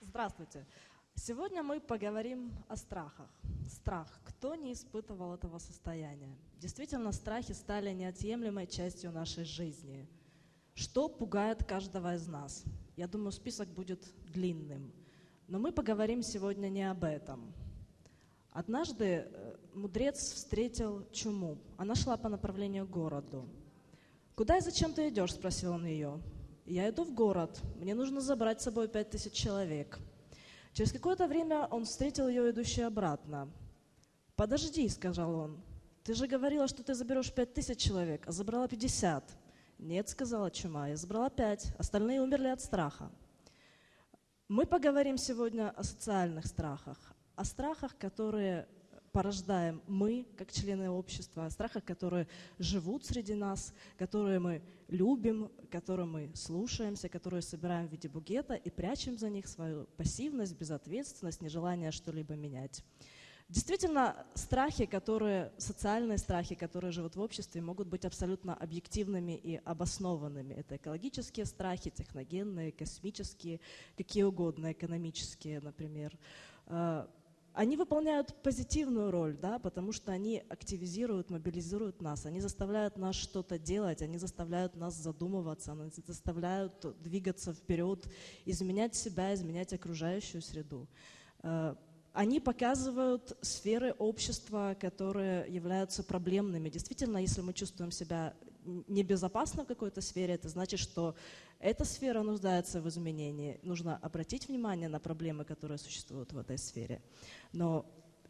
Здравствуйте. Сегодня мы поговорим о страхах. Страх. Кто не испытывал этого состояния? Действительно, страхи стали неотъемлемой частью нашей жизни. Что пугает каждого из нас? Я думаю, список будет длинным. Но мы поговорим сегодня не об этом. Однажды э, мудрец встретил чуму. Она шла по направлению к городу. «Куда и зачем ты идешь?» – спросил он ее. «Я иду в город. Мне нужно забрать с собой пять тысяч человек». Через какое-то время он встретил ее, идущей обратно. «Подожди», — сказал он, — «ты же говорила, что ты заберешь пять тысяч человек, а забрала пятьдесят». «Нет», — сказала чума, — «я забрала пять, остальные умерли от страха». Мы поговорим сегодня о социальных страхах, о страхах, которые порождаем мы, как члены общества, о страхах, которые живут среди нас, которые мы любим, которым мы слушаемся, которые собираем в виде бугета и прячем за них свою пассивность, безответственность, нежелание что-либо менять. Действительно, страхи, которые, социальные страхи, которые живут в обществе, могут быть абсолютно объективными и обоснованными. Это экологические страхи, техногенные, космические, какие угодно, экономические, например. Они выполняют позитивную роль, да, потому что они активизируют, мобилизируют нас, они заставляют нас что-то делать, они заставляют нас задумываться, они заставляют двигаться вперед, изменять себя, изменять окружающую среду. Э, они показывают сферы общества, которые являются проблемными. Действительно, если мы чувствуем себя небезопасно в какой-то сфере, это значит, что эта сфера нуждается в изменении. Нужно обратить внимание на проблемы, которые существуют в этой сфере. Но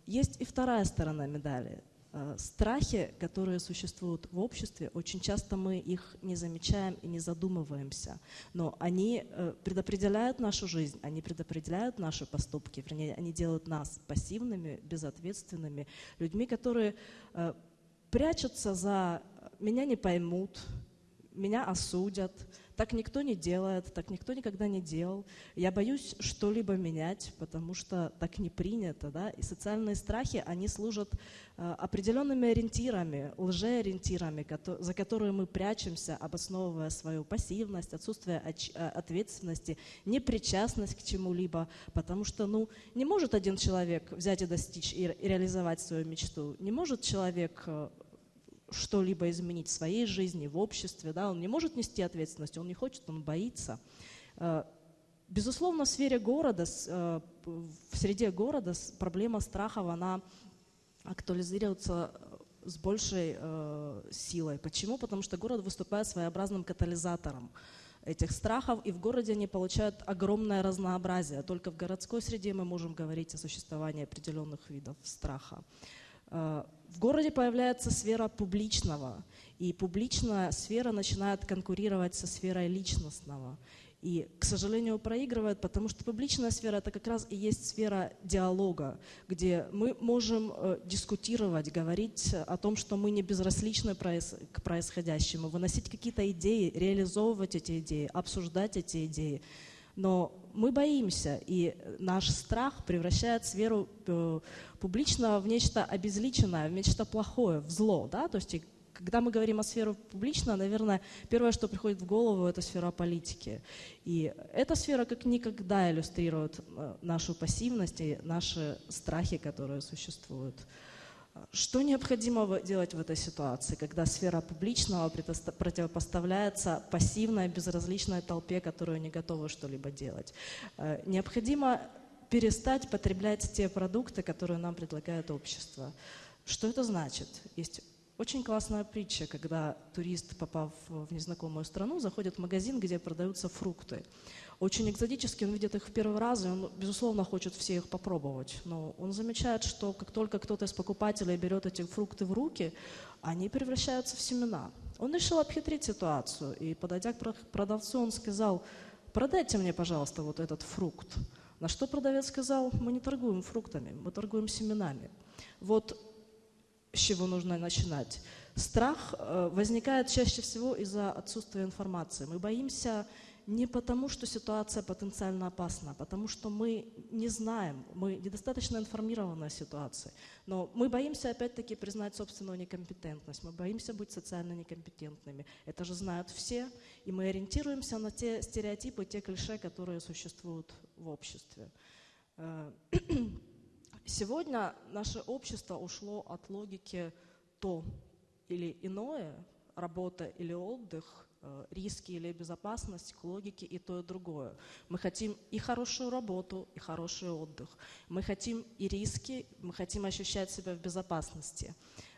есть и вторая сторона медали. Э, страхи, которые существуют в обществе, очень часто мы их не замечаем и не задумываемся. Но они э, предопределяют нашу жизнь, они предопределяют наши поступки, вернее, они делают нас пассивными, безответственными, людьми, которые э, прячутся за «меня не поймут», «меня осудят», так никто не делает, так никто никогда не делал. Я боюсь что-либо менять, потому что так не принято. Да? И социальные страхи, они служат э, определенными ориентирами, лжеориентирами, за которые мы прячемся, обосновывая свою пассивность, отсутствие э, ответственности, непричастность к чему-либо. Потому что ну, не может один человек взять и достичь и реализовать свою мечту. Не может человек э, что-либо изменить в своей жизни, в обществе, да, он не может нести ответственность, он не хочет, он боится. Э, безусловно, в сфере города, э, в среде города проблема страхов, она актуализируется э, с большей силой. Почему? Потому что город выступает своеобразным катализатором этих страхов, и в городе они получают огромное разнообразие. Только в городской среде мы можем говорить о существовании определенных видов страха. Городе появляется сфера публичного, и публичная сфера начинает конкурировать со сферой личностного. И, к сожалению, проигрывает, потому что публичная сфера это как раз и есть сфера диалога, где мы можем э, дискутировать, говорить о том, что мы не безразличны к происходящему, выносить какие-то идеи, реализовывать эти идеи, обсуждать эти идеи. Но мы боимся, и наш страх превращает сферу э, публичного в нечто обезличенное, в нечто плохое, в зло. Да? То есть, когда мы говорим о сфере публичного, наверное, первое, что приходит в голову, это сфера политики. И эта сфера как никогда иллюстрирует э, нашу пассивность и наши страхи, которые существуют. Что необходимо делать в этой ситуации, когда сфера публичного противопоставляется пассивной, безразличной толпе, которая не готова что-либо делать? Э, необходимо перестать потреблять те продукты, которые нам предлагает общество. Что это значит? Есть очень классная притча, когда турист, попав в незнакомую страну, заходит в магазин, где продаются фрукты очень экзотические, он видит их в первый раз, и он, безусловно, хочет все их попробовать. Но он замечает, что как только кто-то из покупателей берет эти фрукты в руки, они превращаются в семена. Он решил обхитрить ситуацию, и, подойдя к продавцу, он сказал, продайте мне, пожалуйста, вот этот фрукт. На что продавец сказал, мы не торгуем фруктами, мы торгуем семенами. Вот с чего нужно начинать. Страх э, возникает чаще всего из-за отсутствия информации. Мы боимся не потому, что ситуация потенциально опасна, а потому что мы не знаем, мы недостаточно информированы о ситуации. Но мы боимся опять-таки признать собственную некомпетентность, мы боимся быть социально некомпетентными. Это же знают все, и мы ориентируемся на те стереотипы, те клише, которые существуют в обществе. Э, сегодня наше общество ушло от логики то или иное, работа или отдых, риски или безопасность, к логике и то, и другое. Мы хотим и хорошую работу, и хороший отдых. Мы хотим и риски, мы хотим ощущать себя в безопасности.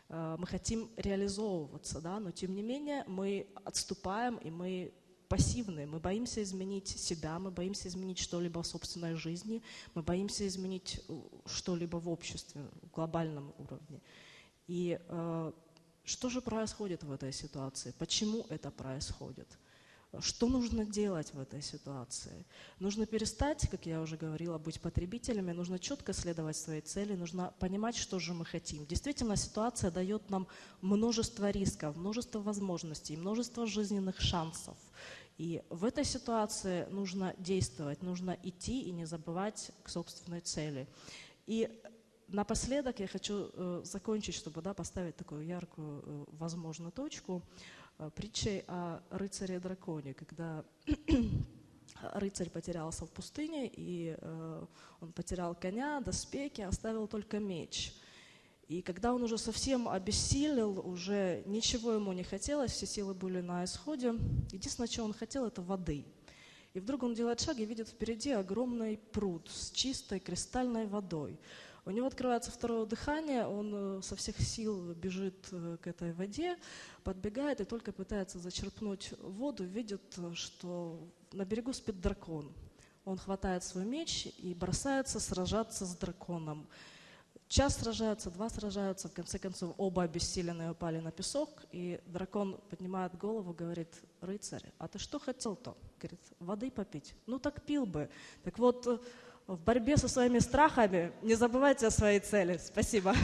Э, мы хотим реализовываться, да, но тем не менее мы отступаем и мы пассивные. Мы боимся изменить себя, мы боимся изменить что-либо в собственной жизни, мы боимся изменить э, что-либо в обществе, в глобальном уровне. И э, что же происходит в этой ситуации? Почему это происходит? Что нужно делать в этой ситуации? Нужно перестать, как я уже говорила, быть потребителями, нужно четко следовать своей цели, нужно понимать, что же мы хотим. Действительно, ситуация дает нам множество рисков, множество возможностей, множество жизненных шансов. И в этой ситуации нужно действовать, нужно идти и не забывать к собственной цели. И напоследок я хочу э, закончить, чтобы да, поставить такую яркую, э, возможную точку, э, притчей о рыцаре-драконе, когда рыцарь потерялся в пустыне, и он потерял коня, доспехи, оставил только меч. И когда он уже совсем обессилел, уже ничего ему не хотелось, все силы были на исходе, единственное, что он хотел, это воды. И вдруг он делает шаг и видит впереди огромный пруд с чистой кристальной водой. У него открывается второе дыхание, он э, со всех сил бежит э, к этой воде, подбегает и только пытается зачерпнуть воду, видит, что на берегу спит дракон. Он хватает свой меч и бросается сражаться с драконом. Час сражаются, два сражаются, в конце концов оба обессиленные упали на песок, и дракон поднимает голову, говорит, рыцарь, а ты что хотел-то? Говорит, воды попить. Ну так пил бы. Так вот, в борьбе со своими страхами не забывайте о своей цели. Спасибо.